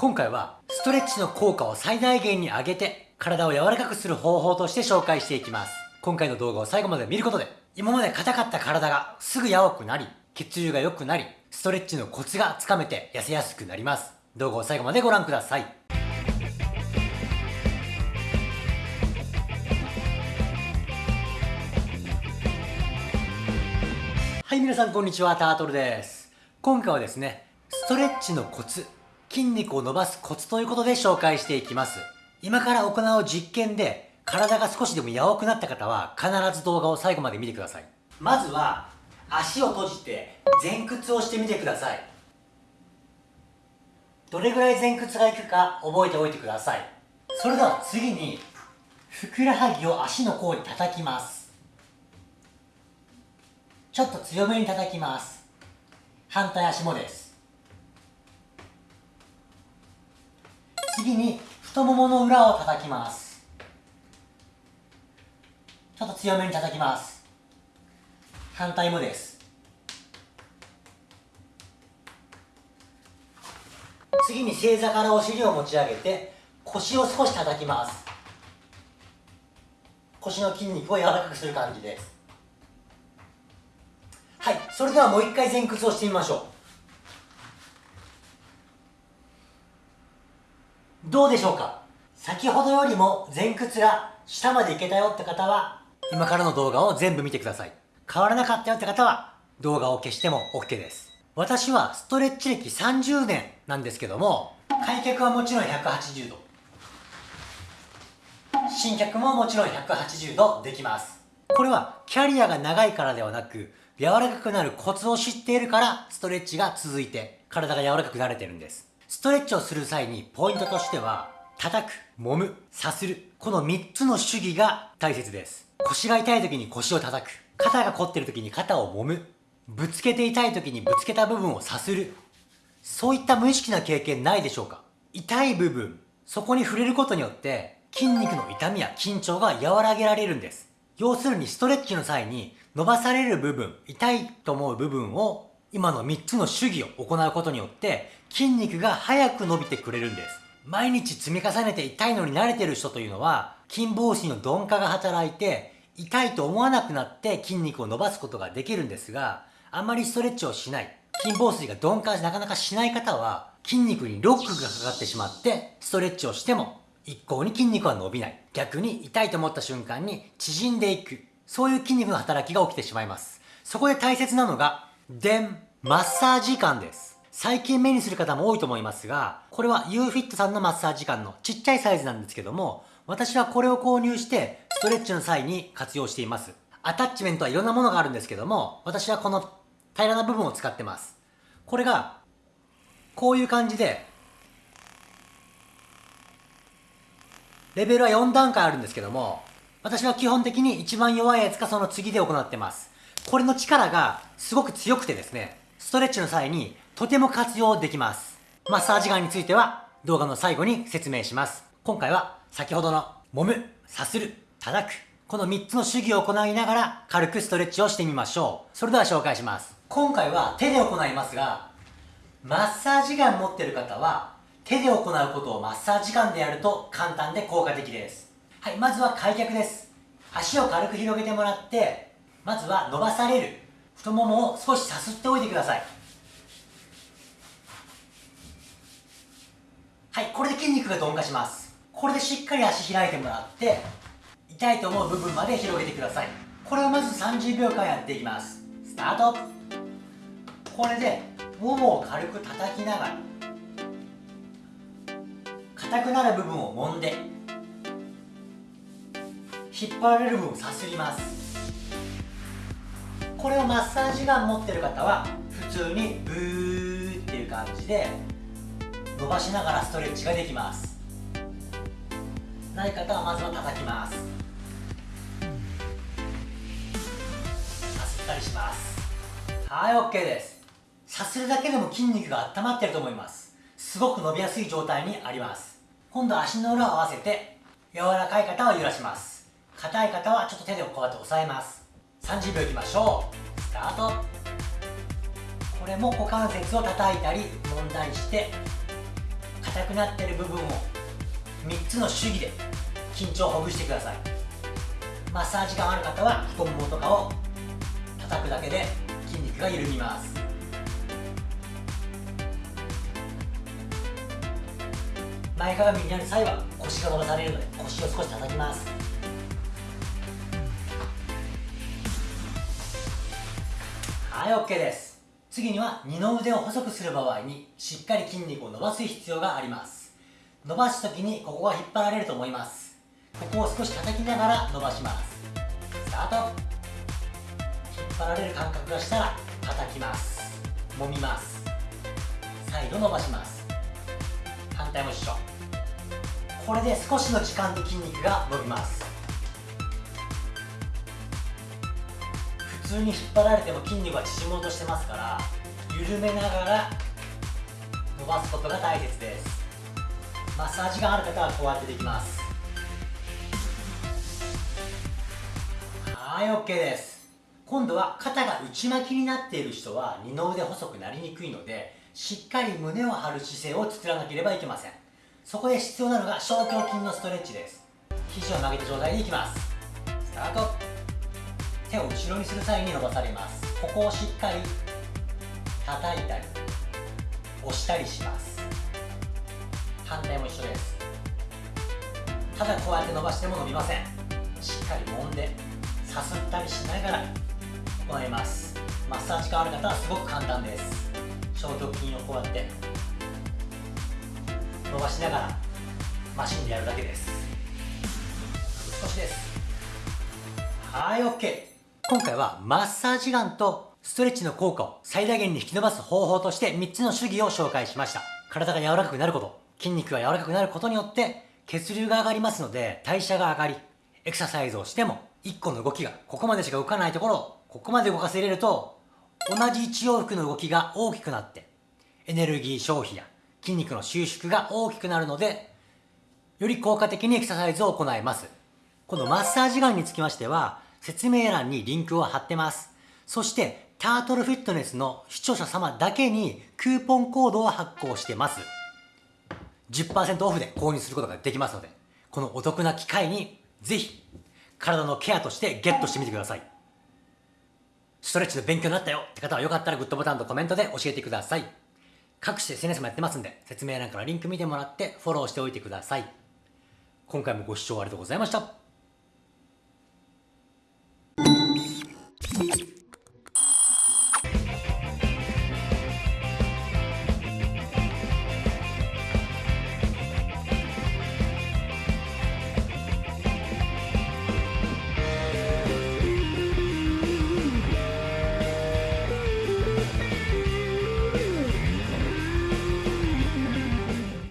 今回はストレッチの効果を最大限に上げて体を柔らかくする方法として紹介していきます。今回の動画を最後まで見ることで今まで硬かった体がすぐ柔くなり血流が良くなりストレッチのコツがつかめて痩せやすくなります。動画を最後までご覧ください。はい皆さんこんにちはタートルです。今回はですねストレッチのコツ筋肉を伸ばすコツということで紹介していきます。今から行う実験で体が少しでも柔くなった方は必ず動画を最後まで見てください。まずは足を閉じて前屈をしてみてください。どれぐらい前屈がいくか覚えておいてください。それでは次にふくらはぎを足の甲に叩きます。ちょっと強めに叩きます。反対足もです。次に太ももの裏を叩きます。ちょっと強めに叩きます。反対もです。次に正座からお尻を持ち上げて腰を少し叩きます。腰の筋肉を柔らかくする感じです。はいそれではもう一回前屈をしてみましょう。どうでしょうか？先ほどよりも前屈が下までいけたよって方は今からの動画を全部見てください。変わらなかったよって方は動画を消しても OK です。私はストレッチ歴30年なんですけども開脚はもちろん180度。新脚ももちろん180度できます。これはキャリアが長いからではなく柔らかくなるコツを知っているからストレッチが続いて体が柔らかくなれてるんです。ストレッチをする際にポイントとしては叩く、揉む、さするこの3つの主義が大切です。腰が痛い時に腰を叩く。肩が凝ってる時に肩を揉む。ぶつけて痛い時にぶつけた部分をさする。そういった無意識な経験ないでしょうか？痛い部分。そこに触れることによって筋肉の痛みや緊張が和らげられるんです。要するにストレッチの際に伸ばされる部分、痛いと思う部分を今の3つの主義を行うことによって筋肉が早く伸びてくれるんです。毎日積み重ねて痛いのに慣れてる人というのは筋房子の鈍化が働いて痛いと思わなくなって筋肉を伸ばすことができるんですがあまりストレッチをしない筋房子が鈍化なかなかしない方は筋肉にロックがかかってしまってストレッチをしても一向に筋肉は伸びない逆に痛いと思った瞬間に縮んでいくそういう筋肉の働きが起きてしまいます。そこで大切なのが、電、マッサージ感です。最近目にする方も多いと思いますが、これは UFIT さんのマッサージ感のちっちゃいサイズなんですけども、私はこれを購入してストレッチの際に活用しています。アタッチメントはいろんなものがあるんですけども、私はこの平らな部分を使ってます。これが、こういう感じで、レベルは4段階あるんですけども、私は基本的に一番弱いやつかその次で行ってます。これの力がすごく強くてですね、ストレッチの際にとても活用できます。マッサージガンについては動画の最後に説明します。今回は先ほどの揉む、さする、叩く、この3つの主義を行いながら軽くストレッチをしてみましょう。それでは紹介します。今回は手で行いますが、マッサージガン持ってる方は手で行うことをマッサージガンでやると簡単で効果的です。はい、まずは開脚です。足を軽く広げてもらって、まずは伸ばされる太ももを少しさすっておいてください。はい、これで筋肉が鈍化します。これでしっかり足開いてもらって、痛いと思う部分まで広げてください。これをまず30秒間やっていきます。スタートこれで、ももを軽く叩きながら、硬くなる部分を揉んで、引っ張られる部分をさすりますこれをマッサージガン持ってる方は普通にブーっていう感じで伸ばしながらストレッチができます。ない方はまずは叩きます。さすったりします。はい OK です。さするだけでも筋肉が温まってると思います。すごく伸びやすい状態にあります。今度は足の裏を合わせて柔らかい方は揺らします。硬い方はちょっと手でこうやって押さえます。30秒いきましょう。スタート。これも股関節を叩いたり揉んだりして硬くなってる部分を3つの手技で緊張をほぐしてください。マッサージ感ある方は太ももとかを叩くだけで筋肉が緩みます。前かがみになる際は腰が伸ばされるので腰を少し叩きます。はい OK です。次には二の腕を細くする場合にしっかり筋肉を伸ばす必要があります。伸ばす時にここが引っ張られると思います。ここを少し叩きながら伸ばします。スタート。引っ張られる感覚がしたら叩きます。揉みます。再度伸ばします。反対も一緒。これで少しの時間で筋肉が伸びます。普通に引っ張られても筋肉は縮もうとしてますから緩めながら伸ばすことが大切です。マッサージがある方はこうやってできます。はい OK です。今度は肩が内巻きになっている人は二の腕細くなりにくいのでしっかり胸を張る姿勢を作らなければいけません。そこで必要なのが小胸筋のストレッチです。肘を曲げた状態でいきます。スタート。手を後ろにする際に伸ばされます。ここをしっかり叩いたり押したりします。反対も一緒です。ただこうやって伸ばしても伸びません。しっかり揉んでさすったりしながら行います。マッサージ感ある方はすごく簡単です。小胸筋をこうやって伸ばしながらマシンでやるだけです。少しです。はい OK 今回はマッサージガンとストレッチの効果を最大限に引き伸ばす方法として3つの手技を紹介しました。体が柔らかくなること筋肉が柔らかくなることによって血流が上がりますので代謝が上がりエクササイズをしても1個の動きがここまでしか動かないところをここまで動かせれると同じ1往復の動きが大きくなってエネルギー消費や筋肉の収縮が大きくなるのでより効果的にエクササイズを行います。このマッサージガンにつきましては説明欄にリンクを貼ってます。そしてタートルフィットネスの視聴者様だけにクーポンコードを発行してます。10%オフで購入することができますのでこのお得な機会にぜひ体のケアとしてゲットしてみてください。ストレッチの勉強になったよ。って方はよかったらグッドボタンとコメントで教えてください。各種 SNS もやってますんで説明欄からリンク見てもらってフォローしておいてください。今回もご視聴ありがとうございました。